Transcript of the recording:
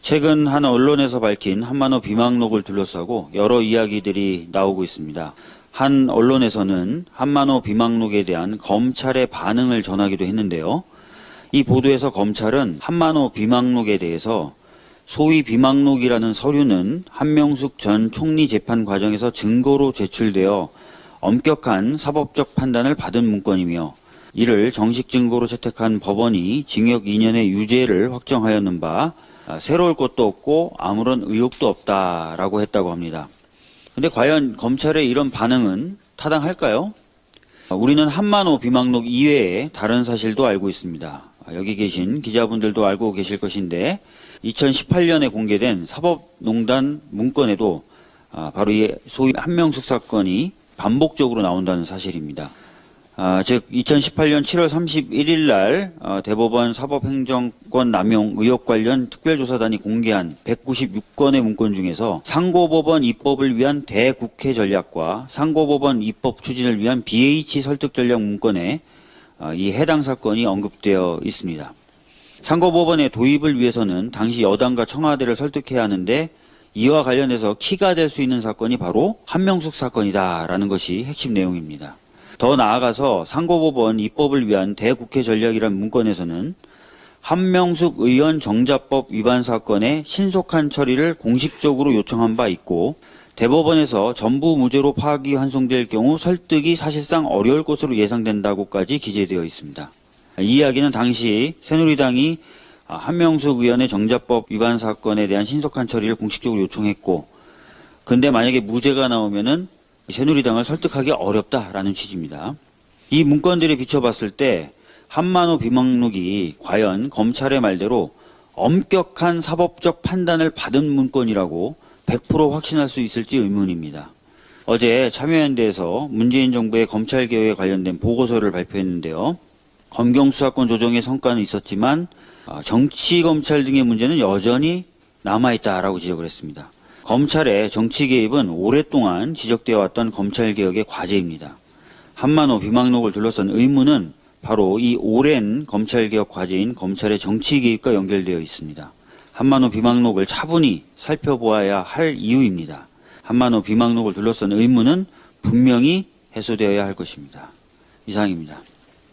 최근 한 언론에서 밝힌 한만호 비망록을 둘러싸고 여러 이야기들이 나오고 있습니다. 한 언론에서는 한만호 비망록에 대한 검찰의 반응을 전하기도 했는데요. 이 보도에서 검찰은 한만호 비망록에 대해서 소위 비망록이라는 서류는 한명숙 전 총리 재판 과정에서 증거로 제출되어 엄격한 사법적 판단을 받은 문건이며 이를 정식 증거로 채택한 법원이 징역 2년의 유죄를 확정하였는 바 아, 새로울 것도 없고 아무런 의혹도 없다라고 했다고 합니다. 근데 과연 검찰의 이런 반응은 타당할까요? 아, 우리는 한만호 비망록 이외에 다른 사실도 알고 있습니다. 아, 여기 계신 기자분들도 알고 계실 것인데 2018년에 공개된 사법농단 문건에도 바로 이 소위 한명숙 사건이 반복적으로 나온다는 사실입니다. 아, 즉 2018년 7월 31일 날 어, 대법원 사법행정권 남용 의혹 관련 특별조사단이 공개한 196건의 문건 중에서 상고법원 입법을 위한 대국회 전략과 상고법원 입법 추진을 위한 BH 설득 전략 문건에 어, 이 해당 사건이 언급되어 있습니다. 상고법원의 도입을 위해서는 당시 여당과 청와대를 설득해야 하는데 이와 관련해서 키가 될 수 있는 사건이 바로 한명숙 사건이다라는 것이 핵심 내용입니다. 더 나아가서 상고법원 입법을 위한 대국회 전략이란 문건에서는 한명숙 의원 정자법 위반 사건의 신속한 처리를 공식적으로 요청한 바 있고 대법원에서 전부 무죄로 파기 환송될 경우 설득이 사실상 어려울 것으로 예상된다고까지 기재되어 있습니다. 이 이야기는 당시 새누리당이 한명숙 의원의 정자법 위반 사건에 대한 신속한 처리를 공식적으로 요청했고 근데 만약에 무죄가 나오면은 새누리당을 설득하기 어렵다라는 취지입니다. 이 문건들에 비춰봤을 때 한만호 비망록이 과연 검찰의 말대로 엄격한 사법적 판단을 받은 문건이라고 100% 확신할 수 있을지 의문입니다. 어제 참여연대에서 문재인 정부의 검찰개혁에 관련된 보고서를 발표했는데요. 검경수사권 조정의 성과는 있었지만 아, 정치검찰 등의 문제는 여전히 남아있다라고 지적을 했습니다. 검찰의 정치 개입은 오랫동안 지적되어 왔던 검찰개혁의 과제입니다. 한만호 비망록을 둘러싼 의문은 바로 이 오랜 검찰개혁 과제인 검찰의 정치 개입과 연결되어 있습니다. 한만호 비망록을 차분히 살펴보아야 할 이유입니다. 한만호 비망록을 둘러싼 의문은 분명히 해소되어야 할 것입니다. 이상입니다.